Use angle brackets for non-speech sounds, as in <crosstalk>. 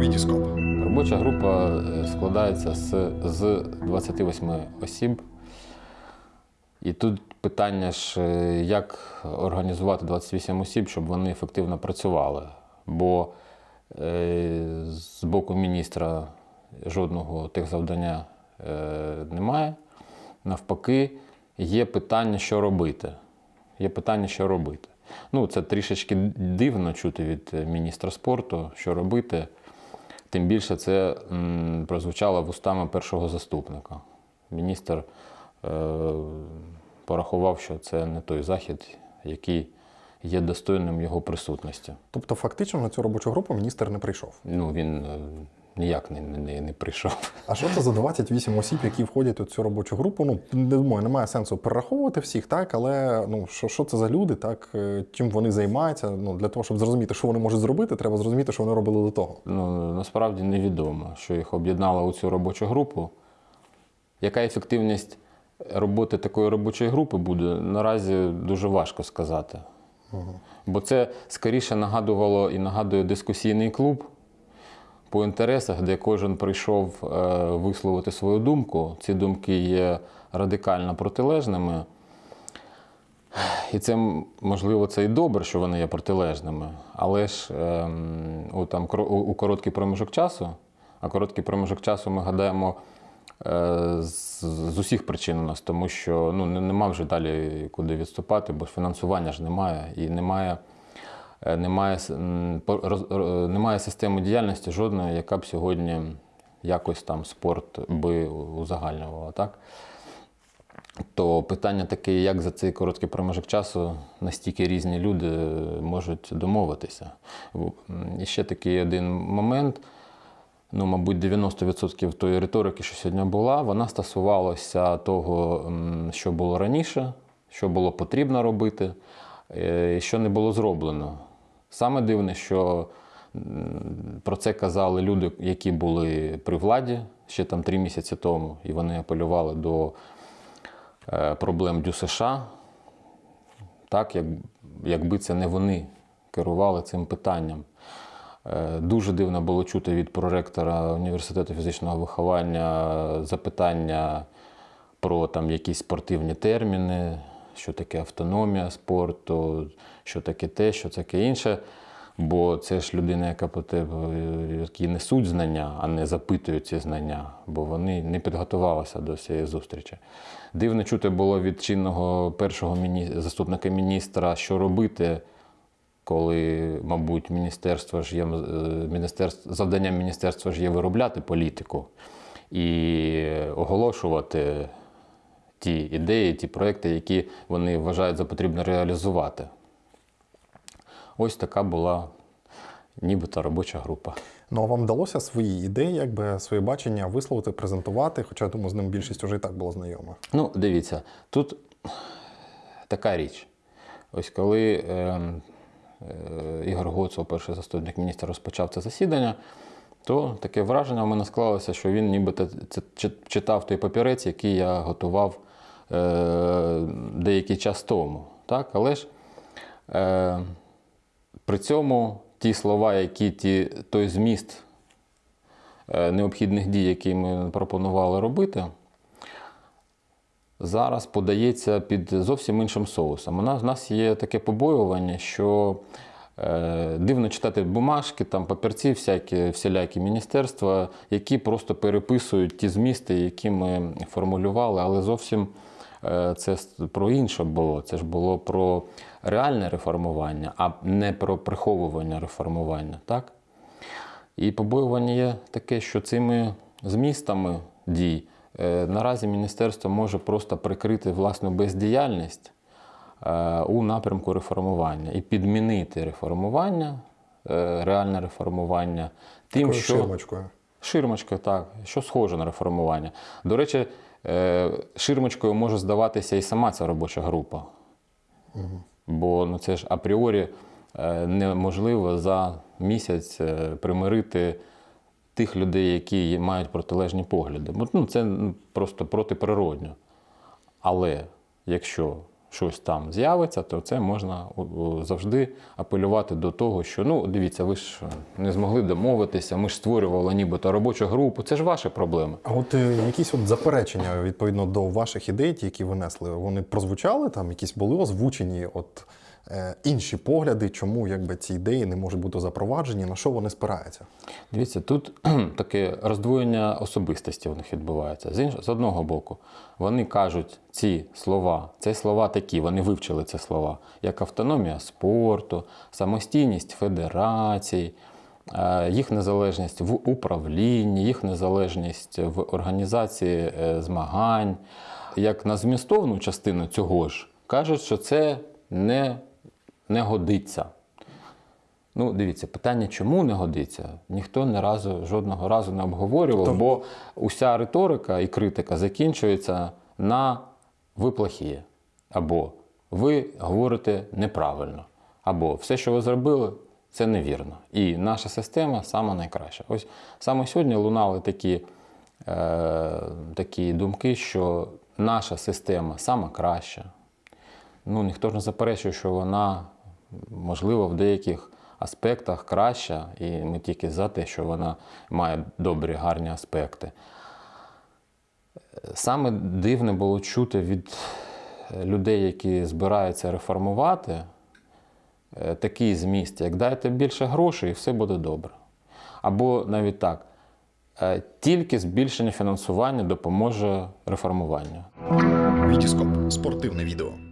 Вітіскоп. Робоча група е, складається з, з 28 осіб. І тут питання ж, е, як організувати 28 осіб, щоб вони ефективно працювали. Бо е, з боку міністра жодного тих завдання немає. Навпаки, є питання, що робити. Є питання, що робити. Ну, це трішечки дивно чути від міністра спорту, що робити. Тим більше це прозвучало вустами першого заступника. Міністр е, порахував, що це не той захід, який є достойним його присутності. Тобто, фактично на цю робочу групу міністр не прийшов. Ну, він е, ніяк не, не, не прийшов. А що це за 28 осіб, які входять у цю робочу групу? Ну не думаю, немає сенсу перераховувати всіх, так але ну що, що це за люди, так е, чим вони займаються? Ну для того, щоб зрозуміти, що вони можуть зробити, треба зрозуміти, що вони робили до того. Ну, насправді невідомо, що їх об'єднало у цю робочу групу. Яка ефективність роботи такої робочої групи буде, наразі дуже важко сказати. Бо це скоріше нагадувало і нагадує дискусійний клуб по інтересах, де кожен прийшов е, висловити свою думку. Ці думки є радикально протилежними. І це можливо це і добре, що вони є протилежними, але ж ем, у, там, у, короткий проміжок часу, а короткий проміжок часу ми гадаємо е, з, з усіх причин у нас, тому що ну, нема вже далі куди відступати, бо фінансування ж немає і немає. Е, Немає, немає системи діяльності жодної, яка б сьогодні якось там спорт би узагальнювала. Так? То питання таке, як за цей короткий проміжок часу настільки різні люди можуть домовитися. І ще такий один момент. Ну, мабуть, 90% тої риторики, що сьогодні була, вона стосувалася того, що було раніше, що було потрібно робити, е, і що не було зроблено. Саме дивне, що про це казали люди, які були при владі ще там три місяці тому, і вони апелювали до е, проблем Дю США, так, як, якби це не вони керували цим питанням. Е, Дуже дивно було чути від проректора університету фізичного виховання запитання про там якісь спортивні терміни, що таке автономія спорту, що таке те, що таке інше. Бо це ж людина, яка які несуть знання, а не запитують ці знання, бо вони не підготувалися до цієї зустрічі. Дивно чути було від чинного першого міні... заступника міністра, що робити, коли, мабуть, міністерство ж є е, міністерство, завданням міністерства ж є виробляти політику і оголошувати ті ідеї, ті проекти, які вони вважають за потрібно реалізувати. Ось така була нібито робоча група. Ну а вам вдалося свої ідеї, якби своє бачення висловити, презентувати, хоча я думаю, з ним більшість вже і так була знайома. Ну, дивіться, тут така річ. Ось коли е, е, Ігор Гоцов, перший заступник міністра, розпочав це засідання, то таке враження в мене склалося, що він нібито це читав той папірець, який я готував деякий час тому. Так? Але ж е, при цьому ті слова, які ті, той зміст е, необхідних дій, які ми пропонували робити, зараз подається під зовсім іншим соусом. У нас, у нас є таке побоювання, що е, дивно читати бумажки, там папірці, всякі, всілякі міністерства, які просто переписують ті змісти, які ми формулювали, але зовсім е, це про інше було. Це ж було про реальне реформування, а не про приховування реформування. Так? І побоювання є таке, що цими змістами дій е, наразі міністерство може просто прикрити власну бездіяльність е, у напрямку реформування і підмінити реформування, е, реальне реформування тим, Такою що ширмочкою. Ширмочка, так, що схоже на реформування. До речі, е, ширмочкою може здаватися і сама ця робоча група. Бо ну, це ж апріорі е, неможливо за місяць е, примирити тих людей, які мають протилежні погляди. Ну, це ну, просто протиприродньо. Але якщо щось там з'явиться, то це можна завжди апелювати до того, що ну дивіться, ви ж не змогли домовитися, ми ж створювали нібито робочу групу. Це ж ваші проблеми. А от е, якісь от заперечення відповідно до ваших ідей, які ви несли, вони прозвучали там, якісь були озвучені, от інші погляди, чому якби ці ідеї не можуть бути запроваджені, на що вони спираються? Дивіться, тут <clears throat> таке роздвоєння особистості в них відбувається. З, інш... з одного боку, вони кажуть ці слова, це слова такі, вони вивчили ці слова, як автономія спорту, самостійність федерацій, е, їх незалежність в управлінні, їх незалежність в організації е, змагань. Як на змістовну частину цього ж кажуть, що це не, не годиться. Ну, дивіться, питання, чому не годиться, ніхто не разу, жодного разу не обговорював, Тобто- бо уся риторика і критика закінчується на ви плохі, або ви говорите неправильно, або все, що ви зробили, це невірно. І наша система сама найкраща. Ось саме сьогодні лунали такі, е, такі думки, що наша система сама краща. Ну, ніхто ж не заперечує, що вона, можливо, в деяких аспектах краща, і ми тільки за те, що вона має добрі, гарні аспекти. Саме дивне було чути від людей, які збираються реформувати, е, такий зміст, як дайте більше грошей, і все буде добре. Або навіть так, е, тільки збільшення фінансування допоможе реформуванню. Вітіскоп спортивне відео.